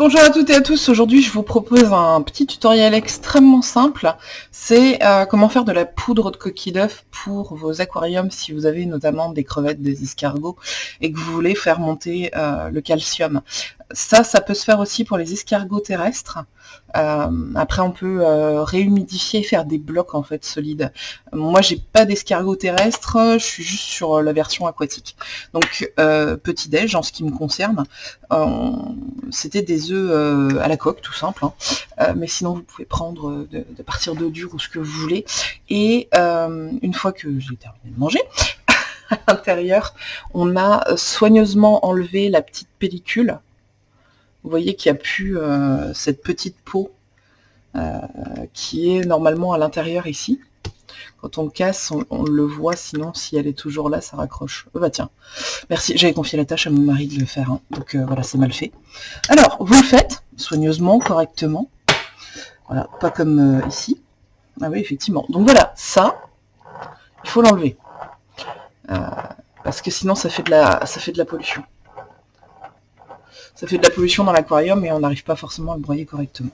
Bonjour à toutes et à tous, aujourd'hui je vous propose un petit tutoriel extrêmement simple, c'est euh, comment faire de la poudre de coquille d'œuf pour vos aquariums si vous avez notamment des crevettes, des escargots et que vous voulez faire monter euh, le calcium. Ça, ça peut se faire aussi pour les escargots terrestres. Euh, après, on peut euh, réhumidifier, faire des blocs en fait solides. Moi, j'ai pas d'escargot terrestre, je suis juste sur la version aquatique. Donc, euh, petit déj en ce qui me concerne, c'était des œufs à la coque, tout simple. Hein. mais sinon, vous pouvez prendre de, de partir d'eau dure ou ce que vous voulez. Et une fois que j'ai terminé de manger, à l'intérieur, on a soigneusement enlevé la petite pellicule vous voyez qu'il n'y a plus euh, cette petite peau euh, qui est normalement à l'intérieur ici. Quand on le casse, on, le voit, sinon si elle est toujours là, ça raccroche. Oh bah tiens, merci, j'avais confié la tâche à mon mari de le faire, hein. donc euh, voilà, c'est mal fait. Alors, vous le faites, soigneusement, correctement. Voilà, pas comme ici. Ah oui, effectivement. Donc voilà, ça, il faut l'enlever. parce que sinon ça fait de la, ça fait de la pollution ça fait de la pollution dans l'aquarium et on n'arrive pas forcément à le broyer correctement.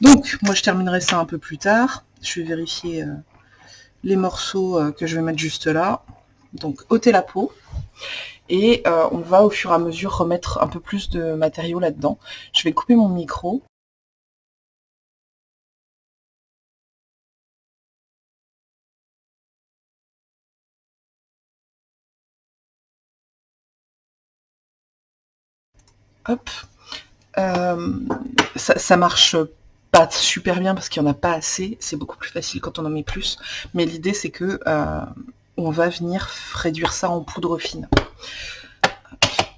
Donc, moi je terminerai ça un peu plus tard. Je vais vérifier euh, les morceaux euh, que je vais mettre juste là. Donc, ôter la peau. Et euh, on va au fur et à mesure remettre un peu plus de matériaux là-dedans. Je vais couper mon micro. Hop. Euh, ça, marche pas super bien parce qu'il n'y en a pas assez. C'est beaucoup plus facile quand on en met plus. Mais l'idée, c'est que euh, on va venir réduire ça en poudre fine.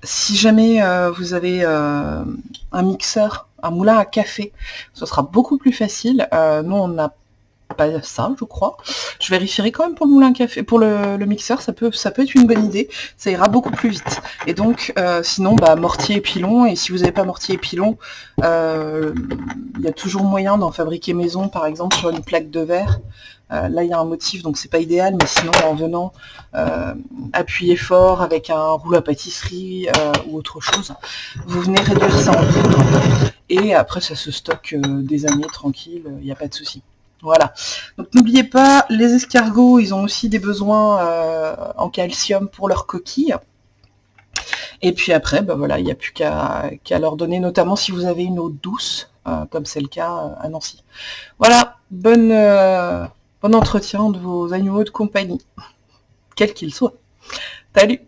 Si jamais euh, vous avez un mixeur, un moulin à café, ce sera beaucoup plus facile. nous, on a pas ça, je crois. Je vérifierai quand même pour le moulin à café, pour le, mixeur, ça peut, ça peut être une bonne idée. Ça ira beaucoup plus vite. Et donc, euh, sinon, bah, mortier et pilon. Et si vous n'avez pas mortier et pilon, euh, il y a toujours moyen d'en fabriquer maison, par exemple, sur une plaque de verre. Euh, là, il y a un motif, donc c'est pas idéal, mais sinon, en venant appuyer fort avec un rouleau à pâtisserie ou autre chose, vous venez réduire ça en poudre. Et après, ça se stocke des années tranquille, il n'y a pas de souci. Voilà. Donc n'oubliez pas, les escargots, ils ont aussi des besoins euh, en calcium pour leurs coquilles. Et puis après, ben voilà, il n'y a plus qu'à leur donner, notamment si vous avez une eau douce, euh, comme c'est le cas euh, à Nancy. Voilà, bonne, bon entretien de vos animaux de compagnie, quels qu'ils soient. Salut